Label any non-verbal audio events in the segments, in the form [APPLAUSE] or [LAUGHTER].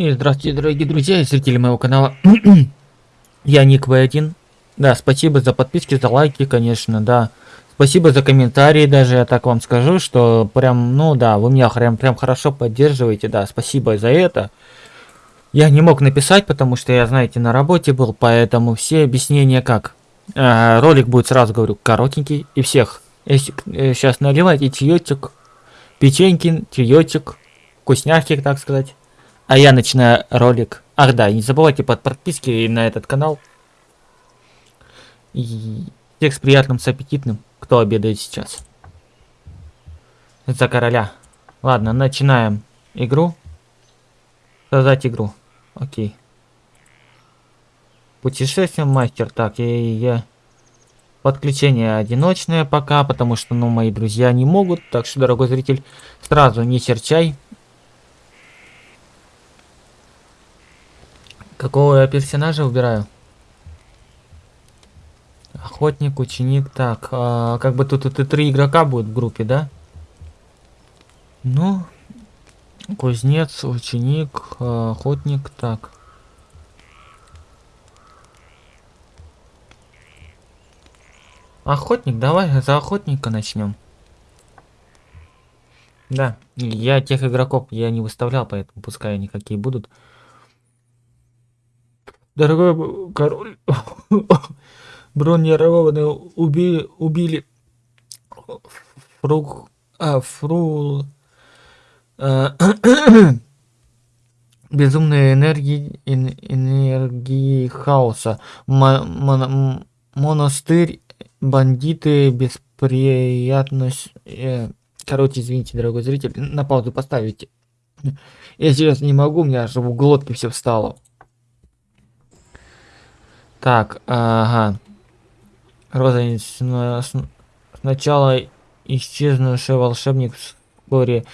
И здравствуйте, дорогие друзья и зрители моего канала. [CLEARS THROAT] Я Ник В1. Да, спасибо за подписки, за лайки, конечно, да. Спасибо за комментарии даже, я так вам скажу, что прям, ну да, вы меня прям, прям хорошо поддерживаете, да, спасибо за это. Я не мог написать, потому что я, знаете, на работе был, поэтому все объяснения как. Э, ролик будет, сразу говорю, коротенький, и всех. Если, э, сейчас наливайте чаечек, печеньки, чаечек, вкусняшки, так сказать. А я начинаю ролик. Ах да, не забывайте под подписки на этот канал. И всех с приятным, с аппетитным, кто обедает сейчас. За короля. Ладно, начинаем игру. Создать игру. Окей. Путешествие мастер. Так, я, я... Подключение одиночное пока, потому что, ну, мои друзья не могут. Так что, дорогой зритель, сразу не серчай. Какого я персонажа выбираю? Охотник, ученик. Так, а, как бы тут, и три игрока будет в группе, да? Ну, кузнец, ученик, а, охотник. Так. Охотник, давай за охотника начнем. Да, я тех игроков я не выставлял, поэтому пускай они какие будут. Дорогой король, [LAUGHS] бронированные убили, убили фруг, а, фру, а, [COUGHS] безумной энергии, энергии хаоса, Мо, монастырь, бандиты, бесприятность, э, короче, извините, дорогой зритель, на паузу поставите. Я сейчас не могу, у меня аж в глотке все встало. Так, ага. Розовец сначала исчезнувший волшебник вскоре,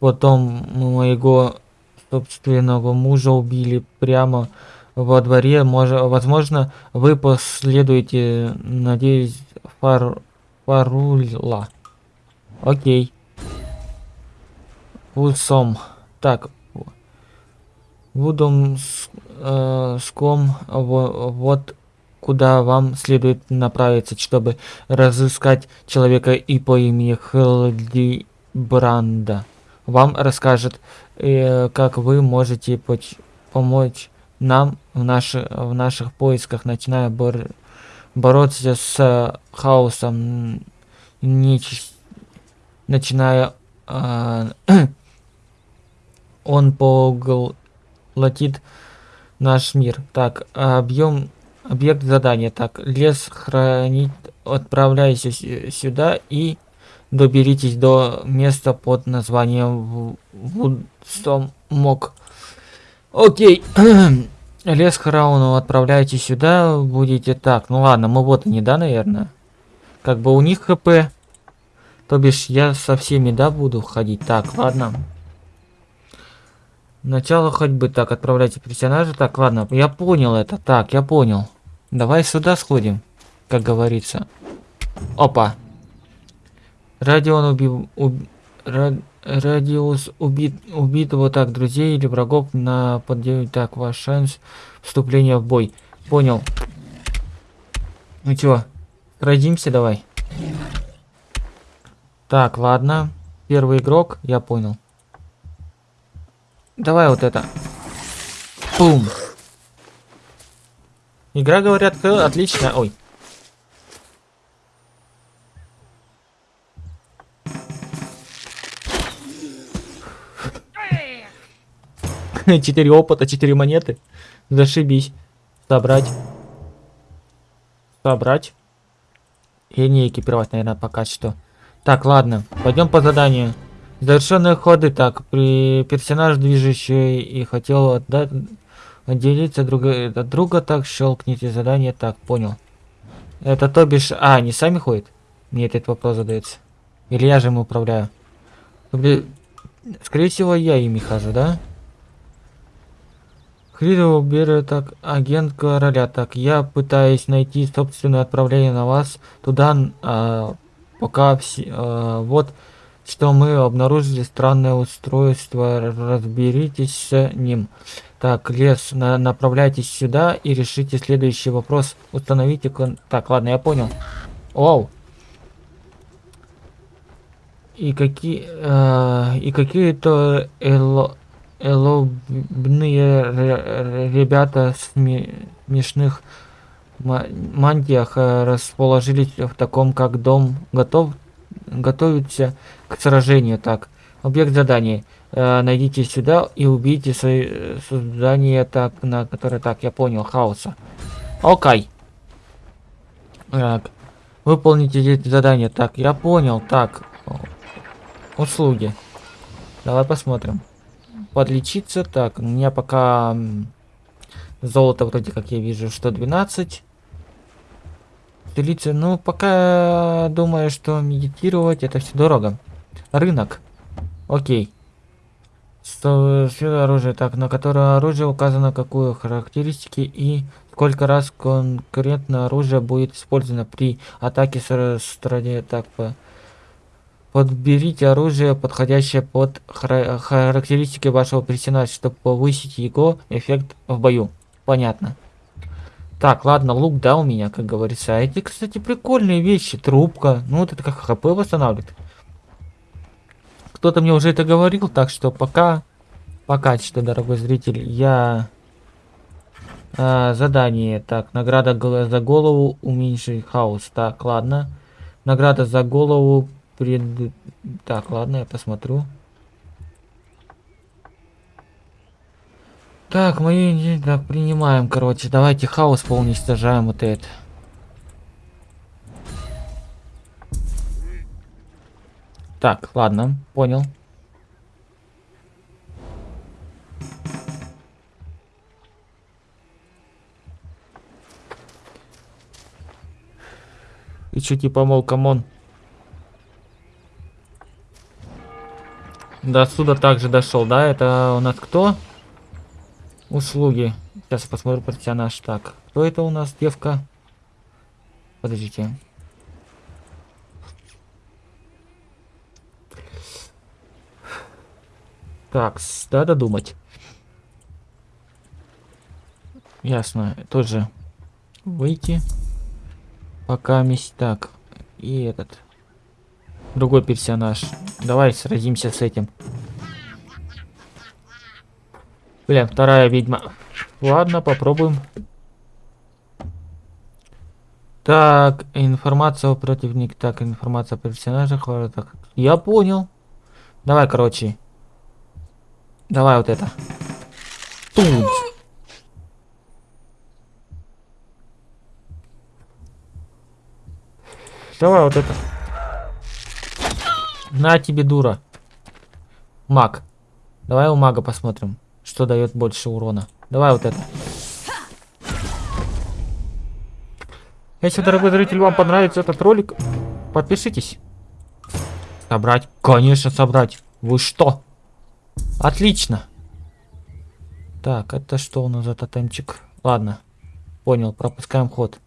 потом моего собственного мужа убили прямо во дворе. Может, возможно, вы последуете, надеюсь, фар, фарула. Окей. Усом. Так, Вудом э, ском вот куда вам следует направиться, чтобы разыскать человека и по имени Хелди Бранда. Вам расскажет, э, как вы можете помочь нам в, наши, в наших поисках, начиная бор бороться с хаосом, начиная э, [CLEARS THROAT] он погл платит наш мир. Так, объем, объект задания. Так, лес хранить, отправляйтесь сюда и доберитесь до места под названием Вудстомок. Окей. [CLEARS THROAT] Лес Храуну отправляйте сюда, будете так. Ну ладно, мы вот они, да, наверное? Как бы у них хп. То бишь я со всеми, да, буду ходить. Так, ладно. Начало ходьбы. Так, отправляйте персонажа. Так, ладно, я понял это. Так, я понял. Давай сюда сходим, как говорится. Опа. Радион убил... Уб, рад, радиус убит, убитого так друзей или врагов на поддержку. Так, ваш шанс вступления в бой. Понял. Ну чё, родимся давай. Так, ладно. Первый игрок, я понял. Давай вот это. Бум. Игра, говорят, отличная. Ой. [LAUGHS] Четыре опыта, четыре монеты. Зашибись. Собрать. Собрать. И не экипировать, наверное, пока что. Так, ладно. Пойдем по заданию. Завершенные ходы так. При персонаж движущий и хотел отдать, отделиться друг от друга, так щелкните задание. Так, понял. Это то бишь... А, они сами ходят? Мне этот вопрос задается. Или я же им управляю? Скорее всего, я ими хожу, да? Хридоу берет так, агент короля. Так, я пытаюсь найти собственное отправление на вас туда, а, пока все... А, вот что мы обнаружили странное устройство. Разберитесь с ним. Так, лес, на направляйтесь сюда и решите следующий вопрос. Установите кон... Так, ладно, я понял. Оу. И какие... Э, и какие-то эло... элобные ребята в смешных мантиях э, расположились в таком как дом. Готов готовиться к сражению. Так, объект задания. Э, найдите сюда и убейте создание, так, на которое, так, я понял, хаоса. Окей. Так, выполните эти задания. Так, я понял. Так, услуги. Давай посмотрим. Подлечиться. Так, у меня пока золото вроде как я вижу, что 12. Делиться, ну, пока думаю, что медитировать это все дорого. Рынок. Окей. Что оружие, так, на которое оружие указано какую характеристики и сколько раз конкретно оружие будет использовано при атаке с стороны. Так, по подберите оружие, подходящее под характеристики вашего персонажа, чтобы повысить его эффект в бою. Понятно. Так, ладно, лук, да, у меня, как говорится. А эти, кстати, прикольные вещи. Трубка. Ну, вот это как хп восстанавливает. Кто-то мне уже это говорил, так что пока... Пока что, дорогой зритель, я... А, задание. Так, награда за голову уменьши хаос. Так, ладно. Награда за голову пред... Так, ладно, я посмотрю. Так, мы так, принимаем, короче. Давайте хаос поуничтожаем вот это. Так, ладно, понял. И что, типа, мол, come on. До сюда также дошел, да? Это у нас кто? Услуги. Сейчас посмотрю персонаж. Так, кто это у нас, девка? Подождите. Так, надо думать. Ясно, тоже выйти. Пока месть. Так, и этот. Другой персонаж. Давай сразимся с этим. Бля, вторая ведьма. Ладно, попробуем. Так, информация о противнике. Так, информация о персонажах. Я понял. Давай, короче. Давай вот это. Тут. Давай вот это. На тебе, дура. Маг. Давай у мага посмотрим, что дает больше урона. Давай вот это. Если, дорогой зритель, вам понравится этот ролик, подпишитесь. Собрать? Конечно, собрать. Вы что? Отлично. Так, это что у нас за тотемчик? Ладно. Понял, пропускаем ход.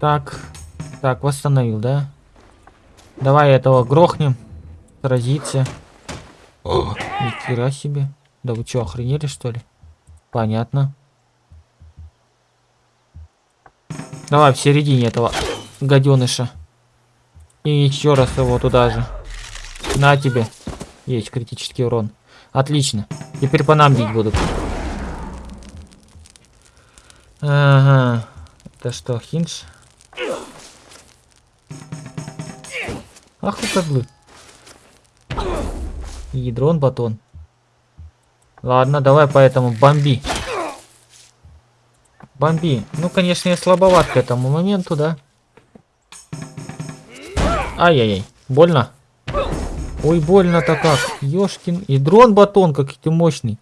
Так. Так, восстановил, да? Давай этого грохнем. Сразиться. Нихера себе. Да вы что, охренели что ли? Понятно. Давай в середине этого гаденыша. И еще раз его туда же. На тебе. Есть критический урон. Отлично. Теперь по нам бить будут. Ага. Это что, хинж? Ах вы козлы. Ядрон батон. Ладно, давай поэтому бомби. Бомби. Ну, конечно, я слабоват к этому моменту, да? Ай-яй-яй. Больно? Ой, больно-то как. Ёшкин. И дрон батон, как ты мощный.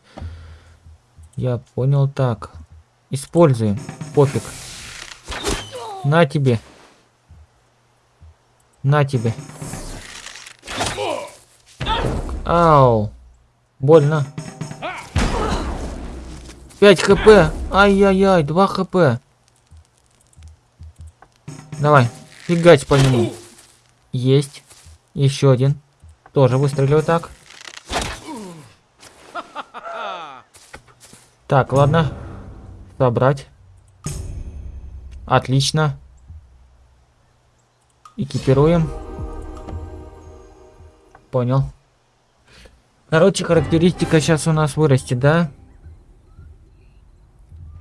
Я понял так. Используем. Пофиг. На тебе. На тебе. Ау. Больно. 5 хп. Ай-яй-яй, 2 хп. Давай, фигать по нему. Есть. Еще один. Тоже выстрелил так. Так, ладно. Собрать. Отлично. Экипируем. Понял. Короче, характеристика сейчас у нас вырастет, да?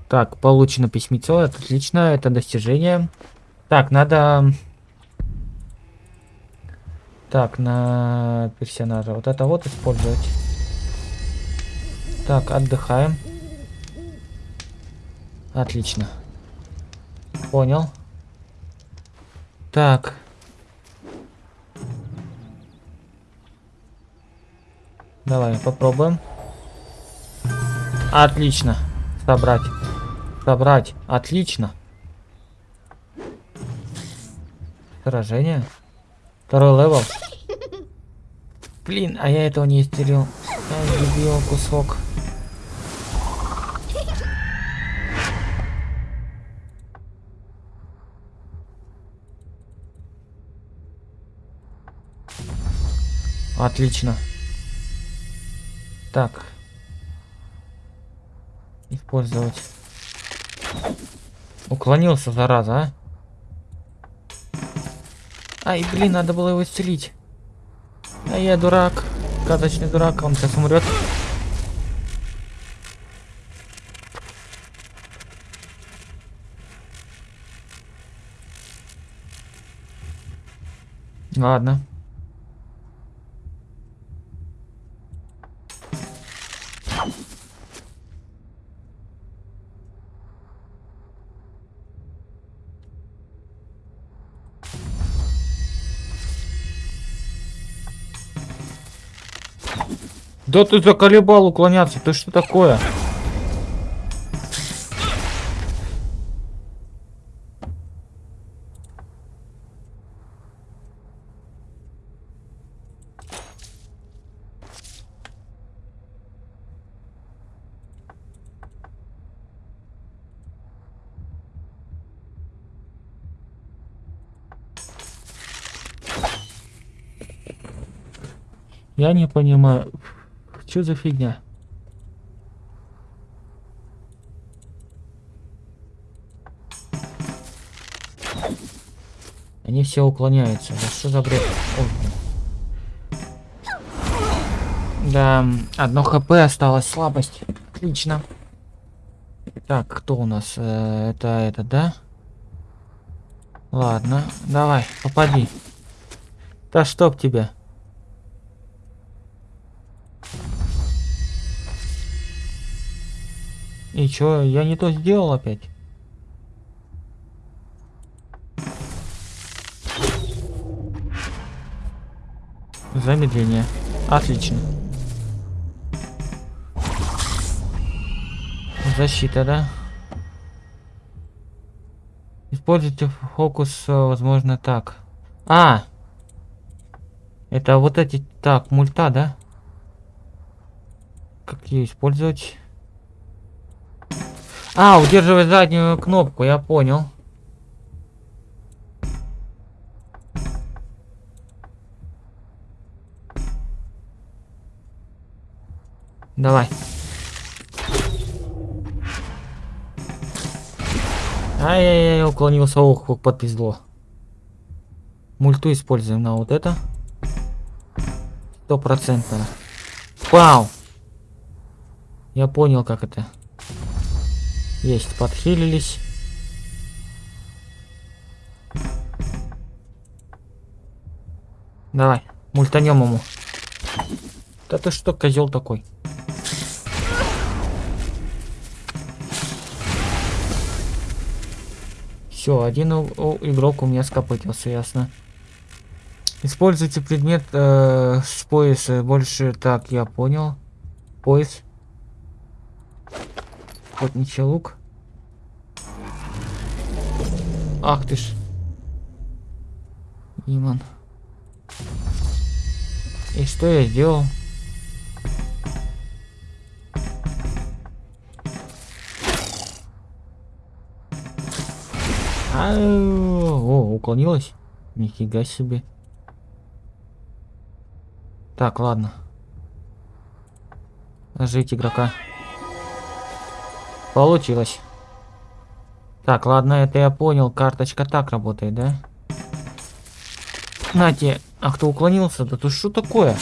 Так, получено письмецо, это отлично, это достижение. Так, надо... Так, на персонажа. Вот это вот использовать. Так, отдыхаем. Отлично. Понял. Так. Давай, попробуем. Отлично. Собрать. Собрать. Отлично. Сражение. Второй левел. Блин, а я этого не истерил. Я любил кусок. Отлично. Так. Использовать. Уклонился, зараза, а? Ай, блин, надо было его исцелить. А я дурак. Сказочный дурак, он сейчас умрет. Ладно. Да ты заколебал уклоняться, ты что такое? Я не понимаю. Что за фигня? Они все уклоняются. Да что за бред? Ой. Да, одно хп осталось, слабость. Отлично. Так, кто у нас? Э, это, это, да? Ладно, давай, попади. Да чтоб тебя. И чё, я не то сделал опять? Замедление. Отлично. Защита, да? Используйте фокус, э, возможно, так. А! Это вот эти... Так, мульта, да? Как ее использовать? А, удерживать заднюю кнопку, я понял. Давай. Ай-яй-яй, уклонился, ох, как подпизло. Мульту используем на вот это. Стопроцентно. Вау! Я понял, как это. Есть, подхилились. Давай, мультанем ему. Да ты что, козел такой? Все, один игрок у меня скопытился, ясно. Используйте предмет э, с пояса. Больше так, я понял. Пояс. Охотничий лук. Ах ты ж. Иман. И что я сделал? А, о, уклонилась. Нифига себе. Так, ладно. Жить игрока. Получилось. Так, ладно, это я понял. Карточка так работает, да? Нате. А кто уклонился? Да то что такое?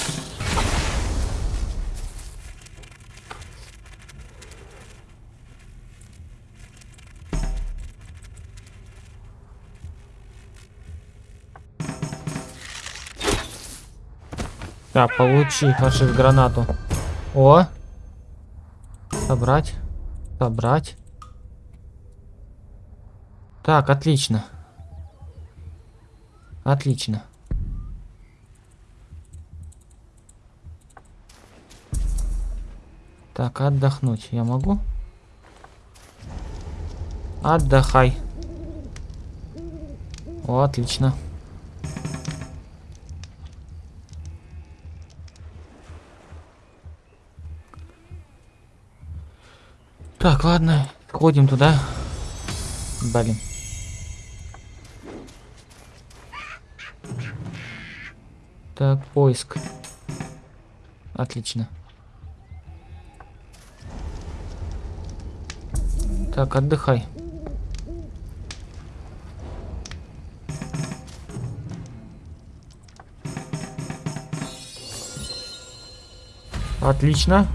Так, получи фашист гранату. О! Собрать. Собрать. Так, отлично. Отлично. Так, отдохнуть я могу? Отдыхай. О, отлично. Так, ладно, ходим туда. Блин. Так, поиск. Отлично. Так, отдыхай. Отлично.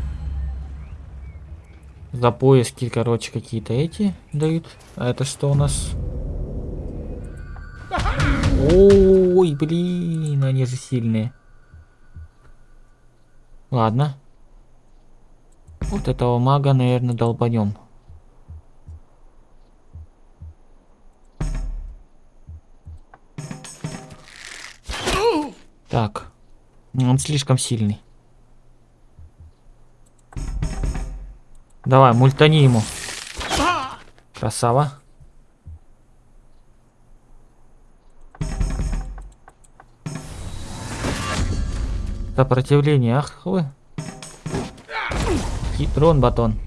За поиски, короче, какие-то эти дают. А это что у нас? Ой, блин, они же сильные. Ладно. Вот этого мага, наверное, долбанем. Так. Он слишком сильный. Давай, мультани ему. Красава. Сопротивление, ах вы. Хитрон батон.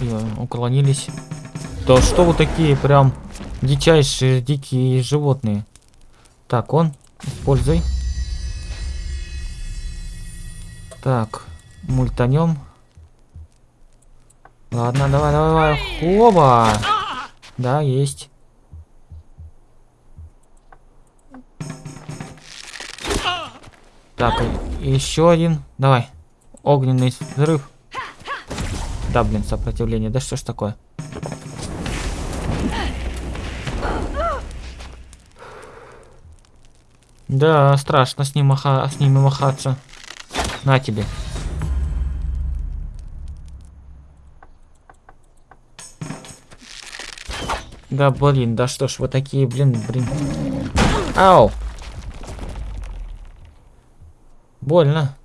И, уклонились. Да что вы такие прям дичайшие дикие животные. Так, он, используй. Так, мультанем. Ладно, давай, давай, давай. Хоба! Да, есть. Так, еще один. Давай. Огненный взрыв. Да, блин, сопротивление. Да что ж такое? Да, страшно с, ним маха... с ними махаться. На тебе. Да, блин, да что ж вы такие, блин, блин. Ау! Больно.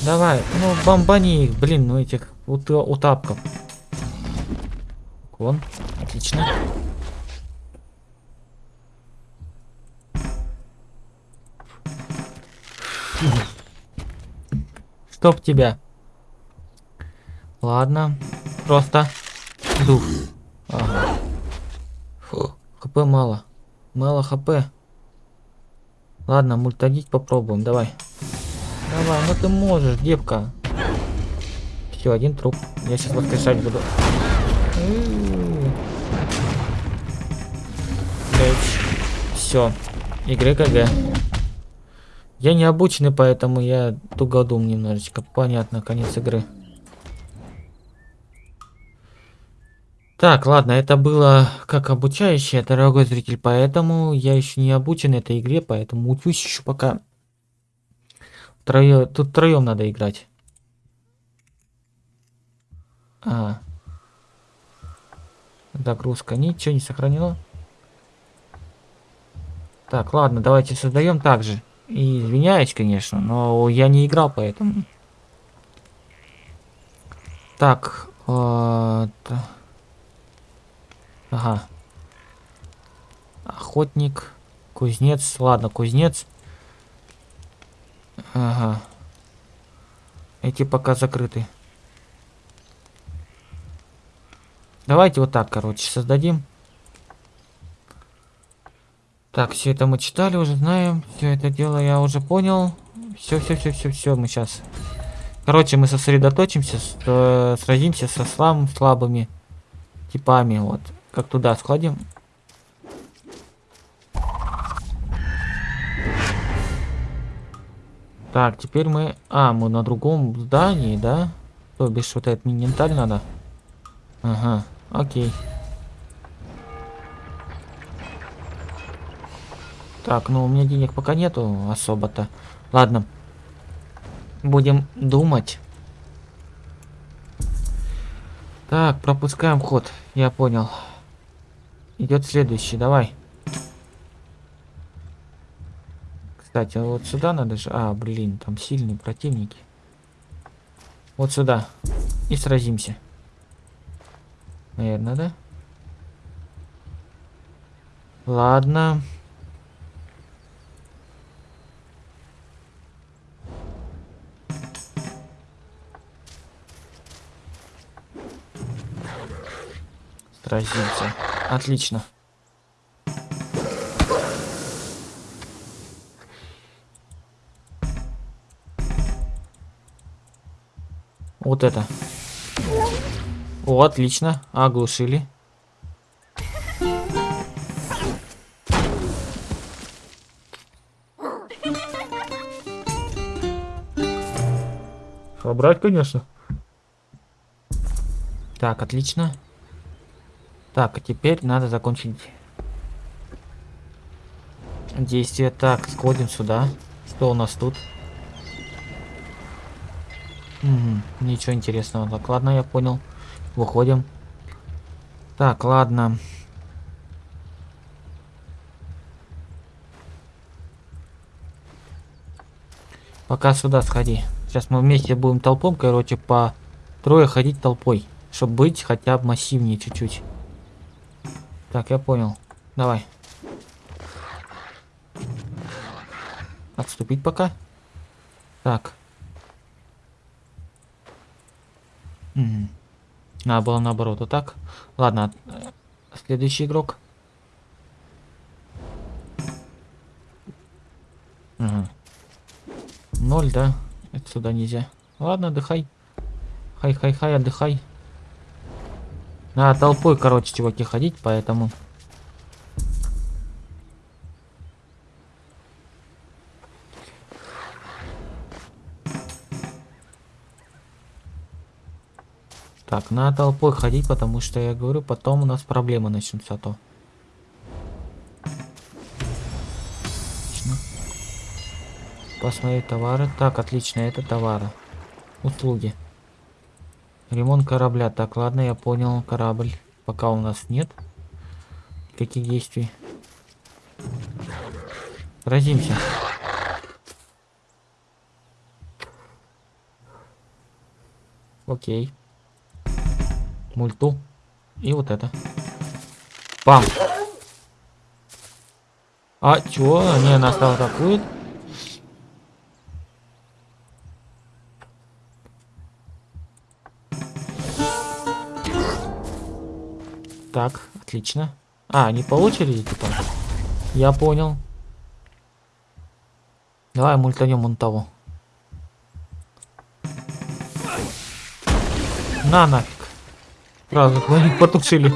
Давай, ну бомбани их, блин, ну этих ут утапков. Вон, отлично. Чтоб тебя. Ладно, просто дух. Ага. Фу, хп мало. Мало хп. Ладно, мультадить попробуем, давай. Давай, ну ты можешь, девка. Все, один труп. Я сейчас воскрешать буду. Все. Игры КГ. Я не обученный, поэтому я тугодум немножечко. Понятно, конец игры. Так, ладно, это было как обучающее, дорогой зритель, поэтому я еще не обучен этой игре, поэтому учусь еще пока. Трое... Тут троем надо играть. А. Загрузка. Ничего не сохранила. Так, ладно, давайте создаем также. И извиняюсь, конечно, но я не играл, поэтому. Так. Вот. Ага. Охотник. Кузнец. Ладно, кузнец. Ага. Эти пока закрыты. Давайте вот так, короче, создадим. Так, все это мы читали, уже знаем. Все это дело я уже понял. Все, все, все, все, все, мы сейчас. Короче, мы сосредоточимся, э, сразимся со слабым, слабыми типами. Вот. Как туда сходим. Так, теперь мы... А, мы на другом здании, да? То бишь вот этот мини надо. Ага, окей. Так, ну у меня денег пока нету особо-то. Ладно. Будем думать. Так, пропускаем ход. Я понял. Идет следующий, давай. Кстати, а вот сюда надо же... А, блин, там сильные противники. Вот сюда. И сразимся. Наверное, да? Ладно. Сразимся. Отлично. Вот это. О, отлично. Оглушили. Собрать, конечно. Так, отлично. Так, а теперь надо закончить действие. Так, сходим сюда. Что у нас тут? Угу, ничего интересного. Так, ладно, я понял. Выходим. Так, ладно. Пока сюда сходи. Сейчас мы вместе будем толпом, короче, по трое ходить толпой. Чтобы быть хотя бы массивнее чуть-чуть. Так, я понял. Давай. Отступить пока. Так. Угу. Надо было наоборот, вот так. Ладно, следующий игрок. Угу. Ноль, да? Это сюда нельзя. Ладно, отдыхай. Хай-хай-хай, отдыхай. Надо толпой, короче, чуваки, ходить, поэтому... Так, на толпой ходить, потому что я говорю, потом у нас проблемы начнутся то. Отлично. Посмотреть товары. Так, отлично, это товары. Услуги. Ремонт корабля. Так, ладно, я понял. Корабль. Пока у нас нет. Каких действий? Разимся. Окей мульту и вот это. Пам. А, чё? Они нас там атакуют? Так, отлично. А, они по очереди типа? Я понял. Давай мультанем он того. На нафиг. Сразу [LAUGHS] их потушили.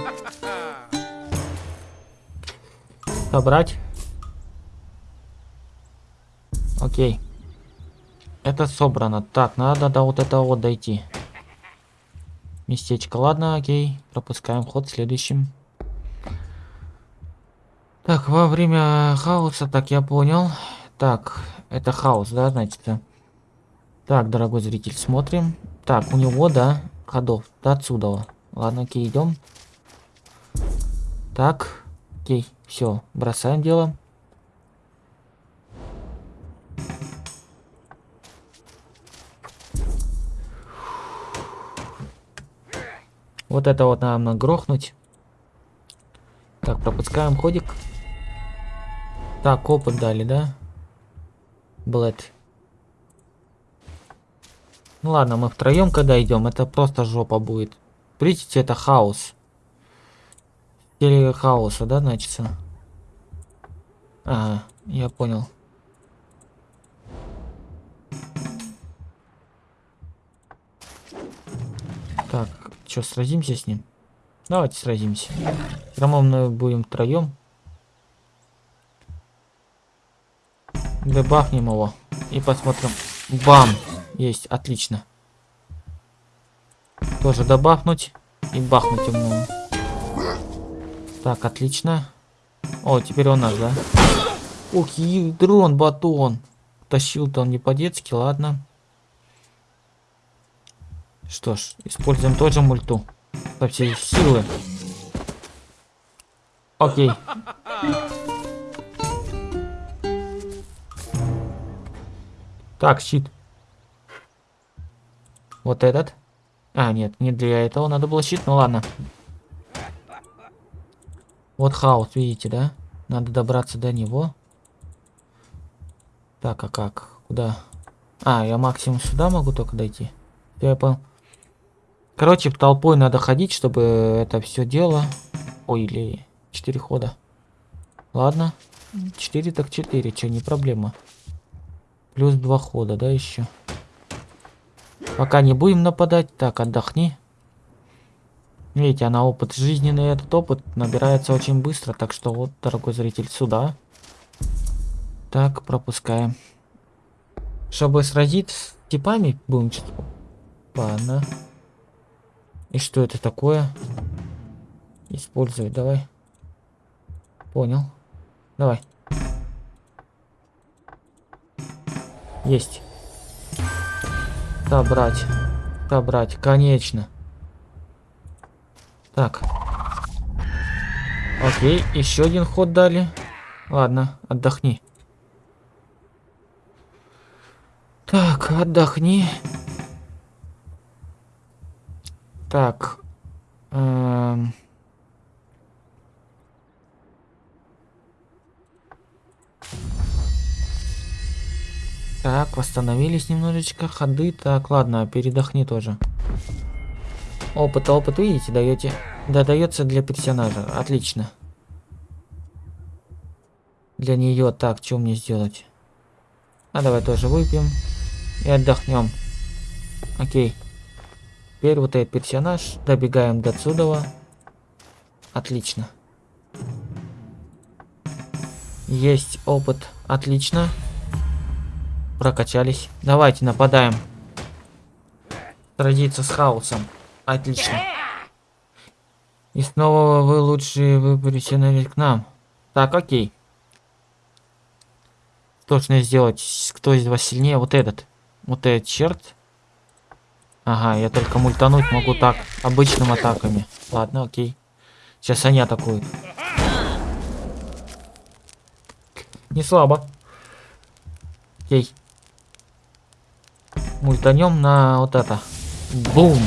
Собрать. Окей. Это собрано. Так, надо до вот этого вот дойти. Местечко. Ладно, окей. Пропускаем ход следующим. Так, во время хаоса, так я понял. Так, это хаос, да, значит. Так, дорогой зритель, смотрим. Так, у него, да, ходов до отсюда. Ладно, окей, идем. Так, окей, все, бросаем дело. Вот это вот нам нагрохнуть. Так, пропускаем ходик. Так, опыт дали, да? Блэд. Ну ладно, мы втроем когда идем, это просто жопа будет. Видите, это хаос. Или хаоса, да, значится? Ага, я понял. Что, сразимся с ним? Давайте сразимся. Все мы будем втроем. Дебафнем его. И посмотрим. Бам! Есть, отлично. Тоже добавнуть и бахнуть ему. Так, отлично. О, теперь он наш, да? Ух, дрон, батон. Тащил-то он не по-детски, ладно. Что ж, используем тоже мульту. По всей силы. Окей. Так, щит. Вот этот. А, нет, не для этого надо было щит, ну ладно. Вот хаос, видите, да? Надо добраться до него. Так, а как? Куда? А, я максимум сюда могу только дойти. Я понял. Короче, толпой надо ходить, чтобы это все дело... Ой, или 4 хода. Ладно. 4 так 4, что, не проблема. Плюс 2 хода, да, еще. Пока не будем нападать. Так, отдохни. Видите, она опыт жизненный, этот опыт набирается очень быстро. Так что вот, дорогой зритель, сюда. Так, пропускаем. Чтобы сразить с типами, будем что Ладно. И что это такое? Использовать, давай. Понял. Давай. Есть. Собрать. Собрать. Конечно. Так. Окей, еще один ход дали. Ладно, отдохни. Так, отдохни. Так. Эм... Так, восстановились немножечко ходы. Так, ладно, передохни тоже. Опыт, опыт, видите, даете. Да, дается для персонажа. Отлично. Для нее. Так, что мне сделать? А давай тоже выпьем. И отдохнем. Окей. Теперь вот этот персонаж. Добегаем до отсюда. Отлично. Есть опыт. Отлично. Прокачались. Давайте нападаем. Сразиться с хаосом. Отлично. И снова вы лучшие выберите к нам. Так, окей. Точно сделать. Кто из вас сильнее? Вот этот. Вот этот черт. Ага, я только мультануть могу так. Обычными атаками. Ладно, окей. Сейчас они атакуют. Не слабо. Окей. Мультанем на вот это. Бум.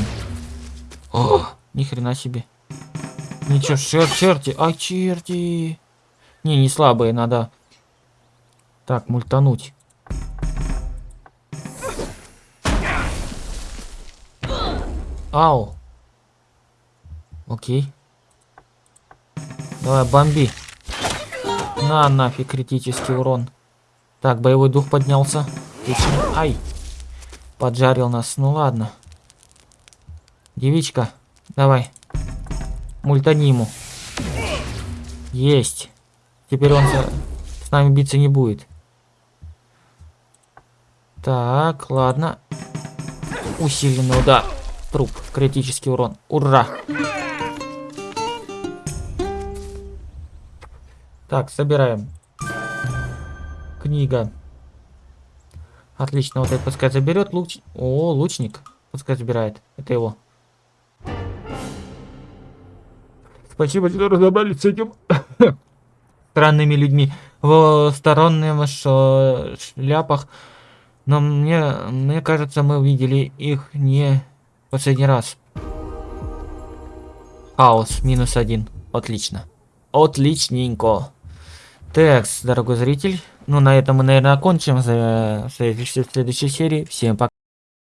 О, ни хрена себе. Ничего, чер черти, а черти. Не, не слабые, надо. Так, мультануть. Ау. Окей. Давай, бомби. На, нафиг, критический урон. Так, боевой дух поднялся. Отлично. Ай. Поджарил нас. Ну ладно. Девичка, давай. Мультани ему. Есть. Теперь он с нами биться не будет. Так, ладно. Усиленный удар. Труп. Критический урон. Ура! Так, собираем. Книга. Отлично, вот это пускай заберет. Луч... О, лучник. Пускай забирает. Это его. Спасибо, что разобрались с этим [LAUGHS] странными людьми в сторонних шляпах. Но мне, мне кажется, мы видели их не последний раз. Хаос, минус один. Отлично. Отличненько. Так, дорогой зритель. Ну, на этом мы, наверное, окончим. В следующей серии. Всем пока.